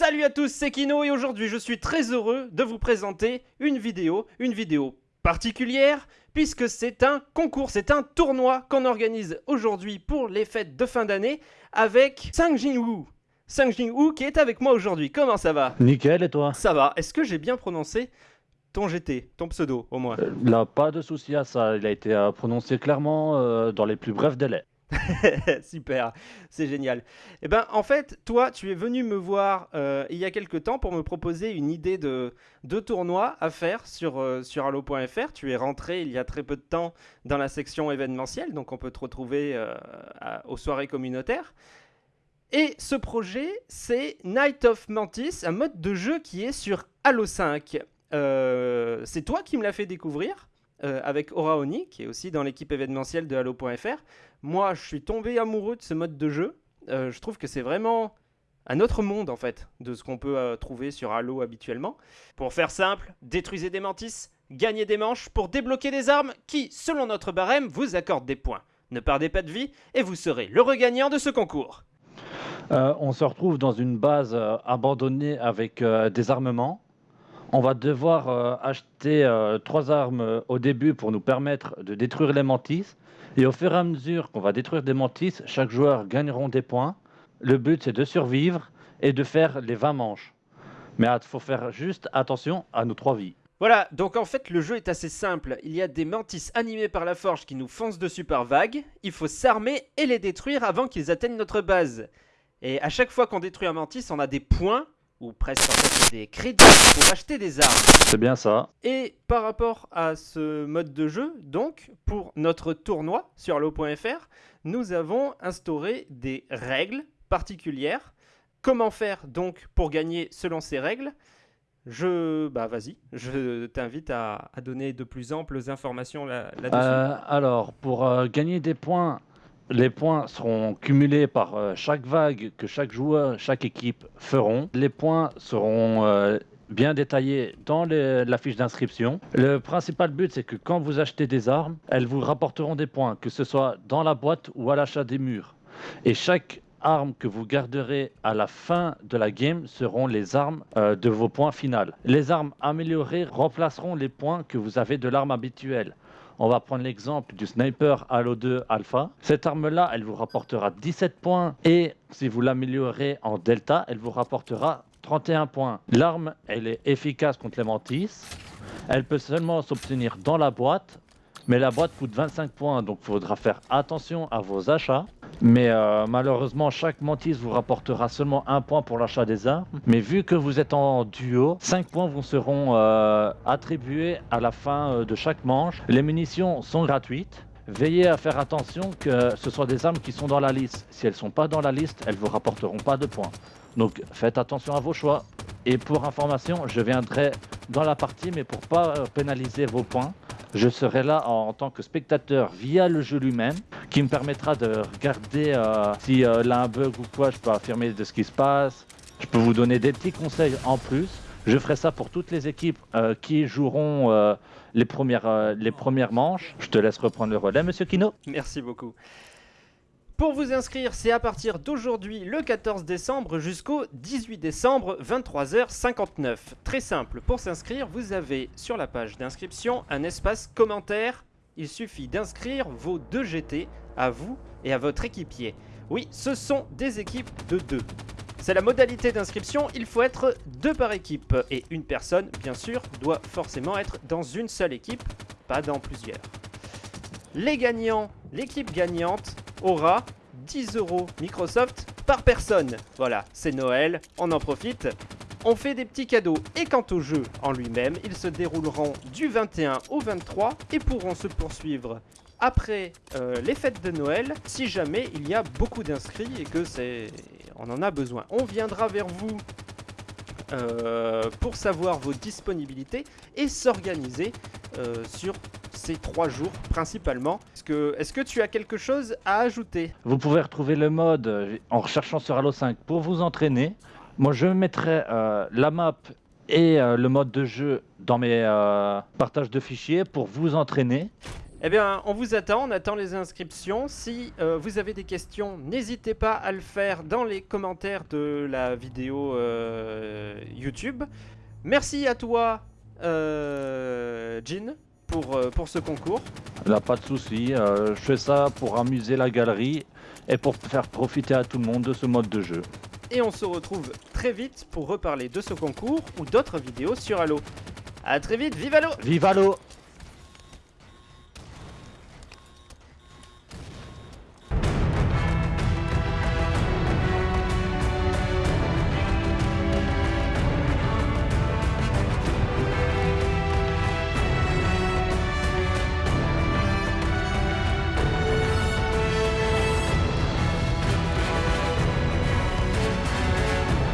Salut à tous, c'est Kino et aujourd'hui je suis très heureux de vous présenter une vidéo, une vidéo particulière puisque c'est un concours, c'est un tournoi qu'on organise aujourd'hui pour les fêtes de fin d'année avec Sang Jinwoo. Sang Jinwoo qui est avec moi aujourd'hui, comment ça va? Nickel, et toi? Ça va, est-ce que j'ai bien prononcé ton GT, ton pseudo au moins? Euh, Là, pas de souci à ça, il a été euh, prononcé clairement euh, dans les plus brefs délais. Super, c'est génial. Eh ben, en fait, toi, tu es venu me voir euh, il y a quelques temps pour me proposer une idée de, de tournoi à faire sur, euh, sur Halo.fr. Tu es rentré il y a très peu de temps dans la section événementielle, donc on peut te retrouver euh, aux soirées communautaires. Et ce projet, c'est Night of Mantis, un mode de jeu qui est sur Halo 5. Euh, c'est toi qui me l'as fait découvrir euh, avec Aura Oni, qui est aussi dans l'équipe événementielle de Halo.fr. Moi, je suis tombé amoureux de ce mode de jeu. Euh, je trouve que c'est vraiment un autre monde, en fait, de ce qu'on peut euh, trouver sur Halo habituellement. Pour faire simple, détruisez des mantis, gagnez des manches pour débloquer des armes qui, selon notre barème, vous accordent des points. Ne perdez pas de vie et vous serez le regagnant de ce concours. On se retrouve dans une base abandonnée avec des armements. On va devoir euh, acheter euh, trois armes euh, au début pour nous permettre de détruire les mantis. Et au fur et à mesure qu'on va détruire des mantis, chaque joueur gagneront des points. Le but, c'est de survivre et de faire les 20 manches. Mais il faut faire juste attention à nos trois vies. Voilà, donc en fait le jeu est assez simple. Il y a des mantis animés par la forge qui nous foncent dessus par vagues. Il faut s'armer et les détruire avant qu'ils atteignent notre base. Et à chaque fois qu'on détruit un mantis, on a des points, ou presque en fait des crédits pour acheter des armes. C'est bien ça. Et par rapport à ce mode de jeu, donc, pour notre tournoi sur Halo.fr, nous avons instauré des règles particulières. Comment faire donc pour gagner selon ces règles? Je. Bah vas-y, je t'invite à, à donner de plus amples informations là- là-dessus. Euh, alors, pour euh, gagner des points, les points seront cumulés par euh, chaque vague que chaque joueur, chaque équipe feront. Les points seront euh, bien détaillés dans les- la fiche d'inscription. Le principal but, c'est que quand vous achetez des armes, elles vous rapporteront des points, que ce soit dans la boîte ou à l'achat des murs. Et chaque arme que vous garderez à la fin de la game seront les armes euh, de vos points finales. Les armes améliorées remplaceront les points que vous avez de l'arme habituelle. On va prendre l'exemple du sniper Halo 2 Alpha. Cette arme-là, elle vous rapportera 17 points et si vous l'améliorez en Delta, elle vous rapportera 31 points. L'arme, elle est efficace contre les mantis. Elle peut seulement s'obtenir dans la boîte, mais la boîte coûte 25 points, donc il faudra faire attention à vos achats. Mais euh, malheureusement, chaque mantis vous rapportera seulement un point pour l'achat des armes. Mais vu que vous êtes en duo, 5 points vous seront euh, attribués à la fin euh, de chaque manche. Les munitions sont gratuites. Veillez à faire attention que ce soit des armes qui sont dans la liste. Si elles ne sont pas dans la liste, elles ne vous rapporteront pas de points. Donc faites attention à vos choix. Et pour information, je viendrai dans la partie, mais pour pas euh, pénaliser vos points, je serai là en, tant que spectateur via le jeu lui-même, qui me permettra de regarder euh, si euh, là un bug ou quoi, je peux affirmer de ce qui se passe. Je peux vous donner des petits conseils en plus. Je ferai ça pour toutes les équipes euh, qui joueront euh, les, premières, les premières manches. Je te laisse reprendre le relais, monsieur Kino. Merci beaucoup. Pour vous inscrire, c'est à partir d'aujourd'hui, le 14 décembre, jusqu'au 18 décembre, 23h59. Très simple, pour s'inscrire, vous avez sur la page d'inscription un espace commentaire. Il suffit d'inscrire vos deux GT à vous et à votre équipier. Oui, ce sont des équipes de deux. C'est la modalité d'inscription, il faut être deux par équipe. Et une personne, bien sûr, doit forcément être dans une seule équipe, pas dans plusieurs. Les gagnants, l'équipe gagnante aura 10 euros Microsoft par personne. Voilà, c'est Noël, on en profite. On fait des petits cadeaux et quant au jeu en lui-même, ils se dérouleront du 21 au 23 et pourront se poursuivre après euh, les fêtes de Noël si jamais il y a beaucoup d'inscrits et que c'est on en a besoin. On viendra vers vous euh, pour savoir vos disponibilités et s'organiser euh, sur ces trois jours principalement. Est-ce que, tu as quelque chose à ajouter? Vous pouvez retrouver le mode en recherchant sur Halo 5 pour vous entraîner. Moi, je mettrai euh, la map et euh, le mode de jeu dans mes euh, partages de fichiers pour vous entraîner. Eh bien, on vous attend, on attend les inscriptions. Si euh, vous avez des questions, n'hésitez pas à le faire dans les commentaires de la vidéo euh, YouTube. Merci à toi, euh, Jean, pour, euh, pour ce concours. Là, pas de souci. euh, je fais ça pour amuser la galerie et pour faire profiter à tout le monde de ce mode de jeu. Et on se retrouve très vite pour reparler de ce concours ou d'autres vidéos sur Halo. A très vite, vive Halo Vive Halo